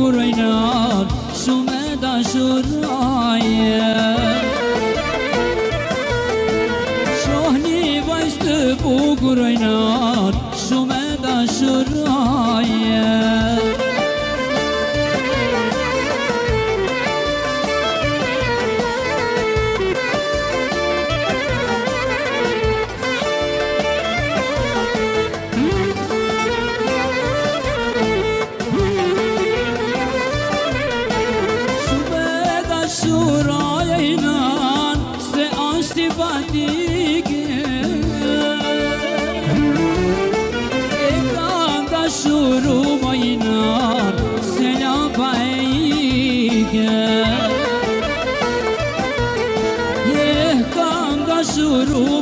kur ojnar Shumë e Shohni vajzë të شروع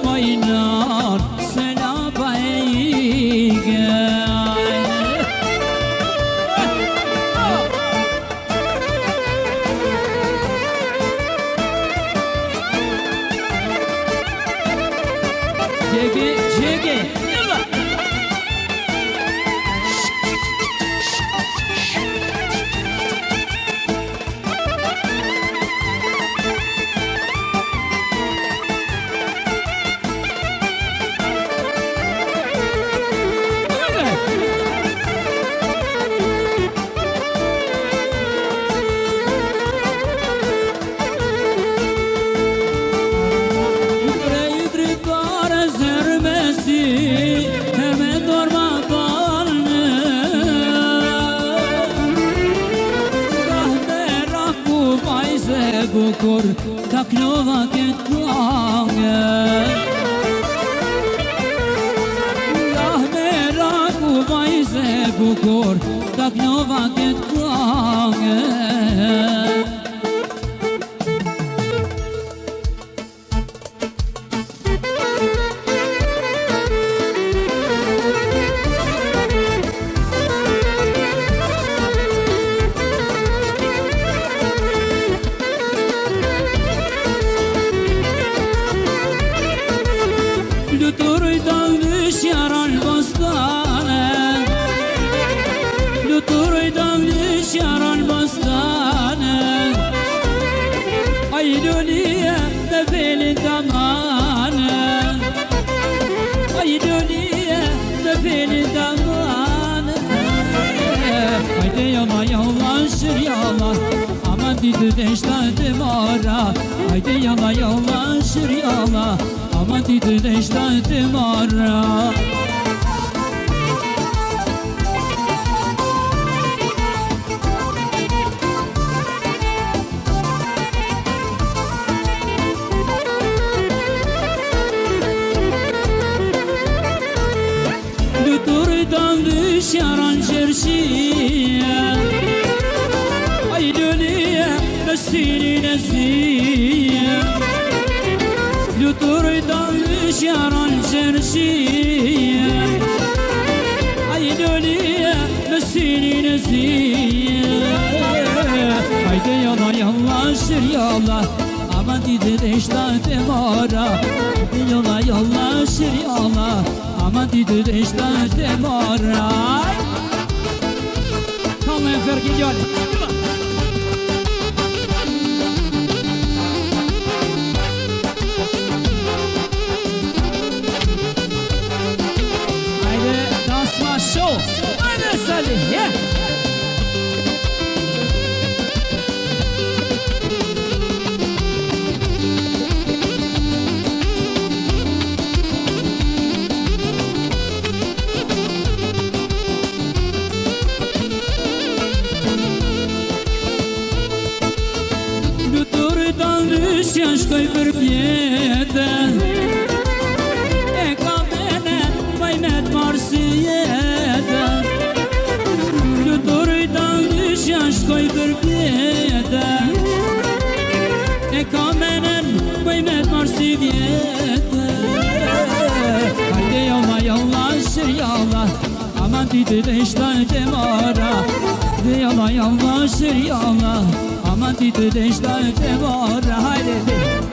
Qaklova këtë kuange. Lah me raku vajze bukur Qaklova këtë kuange. Lütur davlüş yaral bastane Lütur davlüş yaral bastane Aydoliye tefeli damane. Aydoliye tefeli damane. Haydi yola yollaşır yola Aman dedi deştadı mora Haydi yola yollaşır yola Rahmeti dinişten dimara Lütürden düş yaran çerşiye Ay dönüye Destini nezih مشيرا شرشية عيدولي مسيني نسية Haydi yala yalla şir yala Ama didin işte demara. Haydi yala yalla şir yala Ama didin işte demara. Kalmayın ferkin gel. Ushjashkoj për pjetën E ka menet, bajnet marë si jetën Luturit ta ushjashkoj për pjetën E ka menet, bajnet marë si vjetën Hajde yolla yolla şir yolla Aman didi de işten kemara De yolla yolla şir yolla mara Hajde dhe U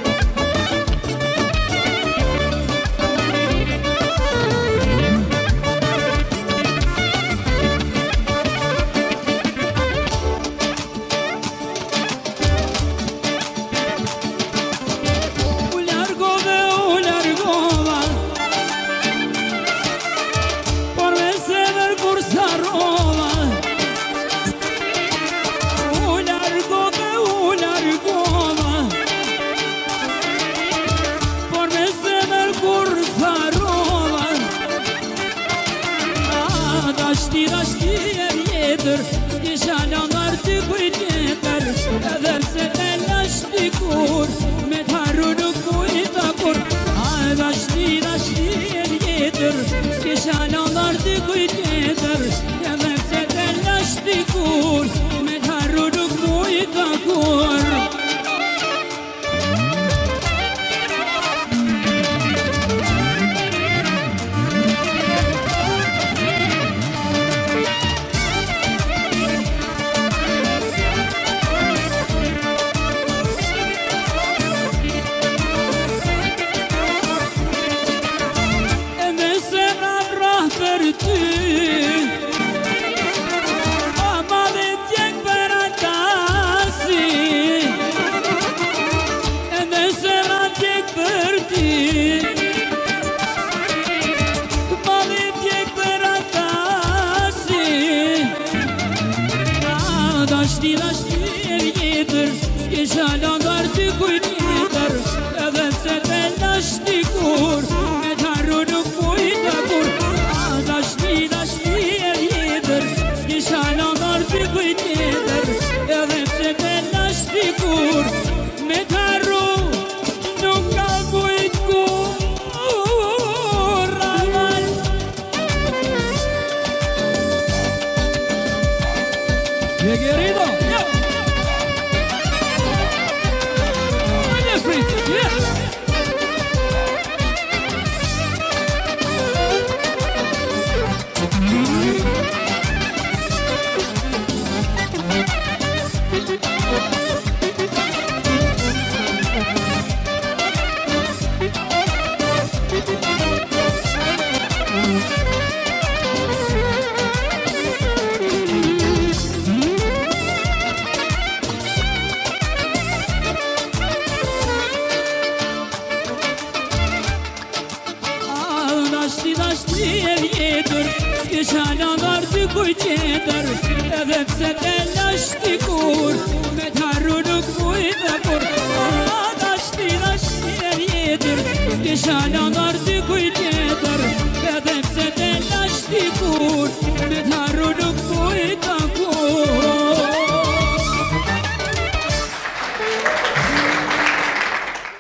matters. Ashti dashtir jetër Ske qalandar të kujt jetër Edhe se të lashti kur Me taru nuk mujtë kur. Ashti dashtir jetër Ske qalandar të kujt Ti qala nërë të kujtjetër Edhe pse të lashti kur Thakur